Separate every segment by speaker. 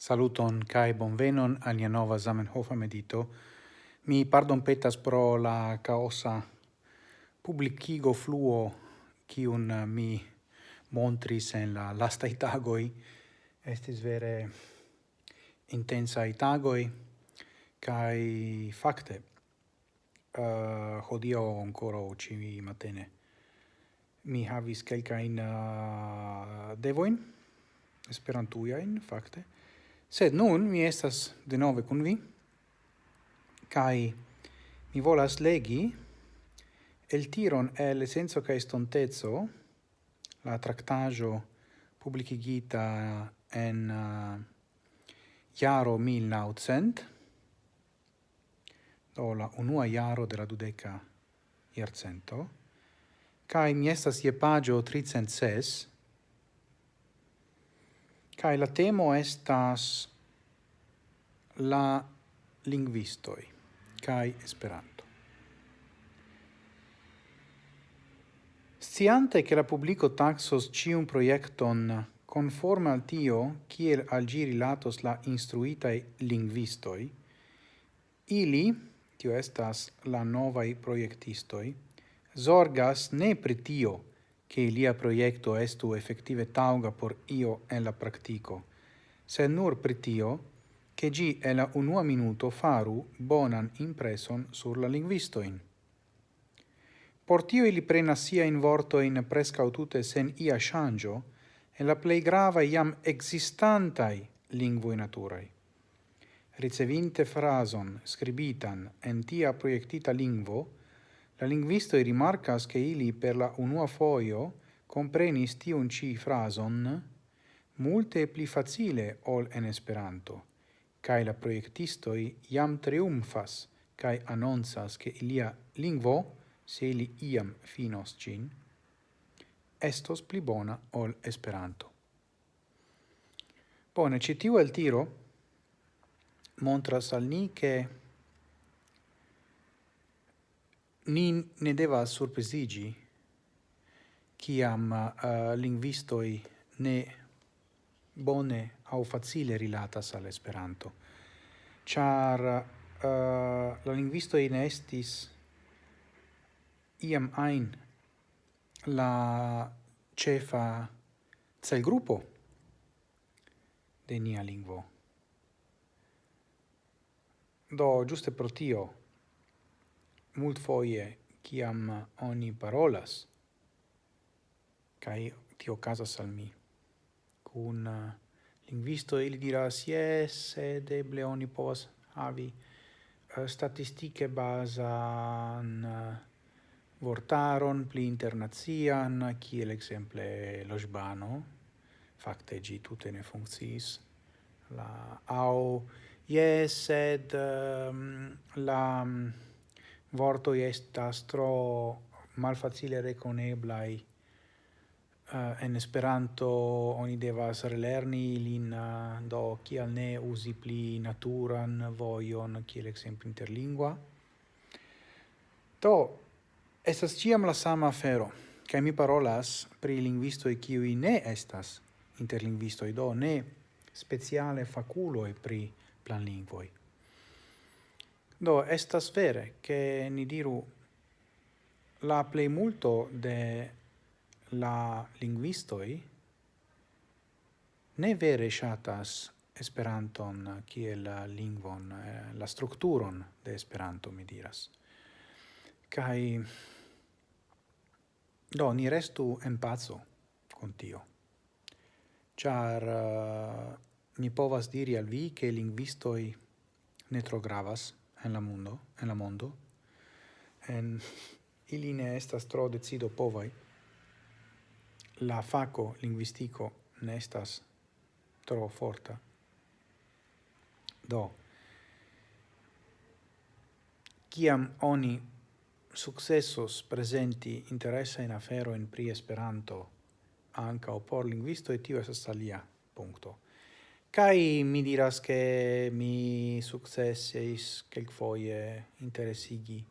Speaker 1: Saluton kai bonvenon al nia nova Zamenhof medito. Mi pardon petas pro la caosa publicigo fluo kiun eh, mi montris en la lasta itagoi. Estis vere intensa itagoi kai fakte uh, eh, hodio ancora uci matene mi havis kelka in uh, eh, devoin esperantuia in fakte Sed nun mi estas de nove kun vi, kai mi volas legi el tiron el senso ca estontezo la tractaggio publicigita en uh, iaro 1900, do la unua iaro de la dudeca iarcento, kai mi estas je pagio 306, Kai la temo estas la lingvistoi kai Esperanto. Sciante che la publico taxos cium proiecton conforme al tio kiel al giri latos la instruitae lingvistoi, ili, tio estas la novai proiectistoi, zorgas ne pri tio, che ilia proiecto estu effettive tauga por io en la practico, se nur pritio, che gi e la unua minuto faru bonan impreson sur la linguistoin. Por tio ili prenas sia in vortoin prescau tute sen ia shangio, e la plei grava iam existantai lingvoi naturai. Ricevinte frason scribitan en tia proiectita lingvo, La i rimarcas che ili per la unua foio comprenis tiun ci frason multe pli facile ol en Esperanto, cae la proiectistoi iam triumfas cae annonsas che ilia lingvo, se ili iam finos cin, estos pli bona ol Esperanto. Bone, citiu el tiro montras al ni che ni ne deva surprizigi kiam eh, uh, linguistoi ne bone au facile rilatas al Esperanto. Char uh, la linguisto ne estis iam ein la cefa cel gruppo de nia lingvo. Do, giuste pro tio, mult foie kiam oni parolas, kai tio casas al mi. Cun uh, linguisto ili diras, yes, sed eble oni povas havi uh, statistike basan uh, vortaron pli internazian, kiel exemple lo Sbano, gi tutte ne funkciis la, au, yes, sed um, la... Um, vorto estas tro malfacile reconeblai uh, en Esperanto oni devas relerni lin uh, do kial ne usi pli naturan vojon kiel ekzemple interlingua. Do estas ciam la sama afero kaj mi parolas pri linguisto e kiu ne estas interlingvisto do ne speciale faculo e pri planlingvoi Do, estas vere che ni diru la plei multo de la linguistoi ne vere shatas Esperanton kiel lingvon, eh, la strukturon de Esperanto, mi diras. Kai do ni restu en pazzo con tio. Char uh, eh, mi povas diri al vi che linguistoi ne tro gravas en la mondo, en la mondo, en ili ne estas tro decido povai, la faco linguistico ne estas tro forta. Do, kiam oni successos presenti interessa in afero in pri Esperanto, anca o por linguisto, et tio esas alia, puncto. Kai mi diras che mi successis foie interessigi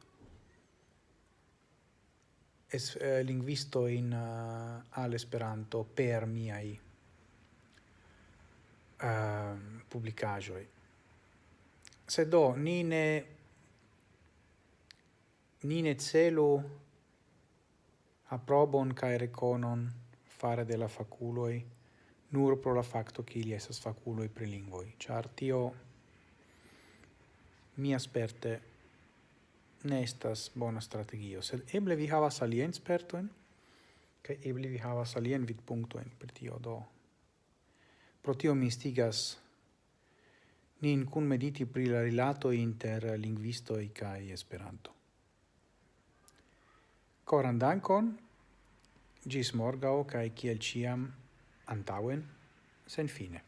Speaker 1: es eh, linguisto in uh, al esperanto per miai ehm, uh, publicajoi se do nine nine celu aprobon kai reconon fare della faculoi nur pro la facto che ili esas faculoi pri prelingvoi char tio mi asperte ne estas bona strategio, sed eble vi havas alien spertoen kai eble vi havas alien vid punktoin per tio do. Pro tio mi stigas nin kun mediti pri la rilato inter e kai Esperanto. coran dankon, gis morgao kai kiel ciam, antauen sen fine.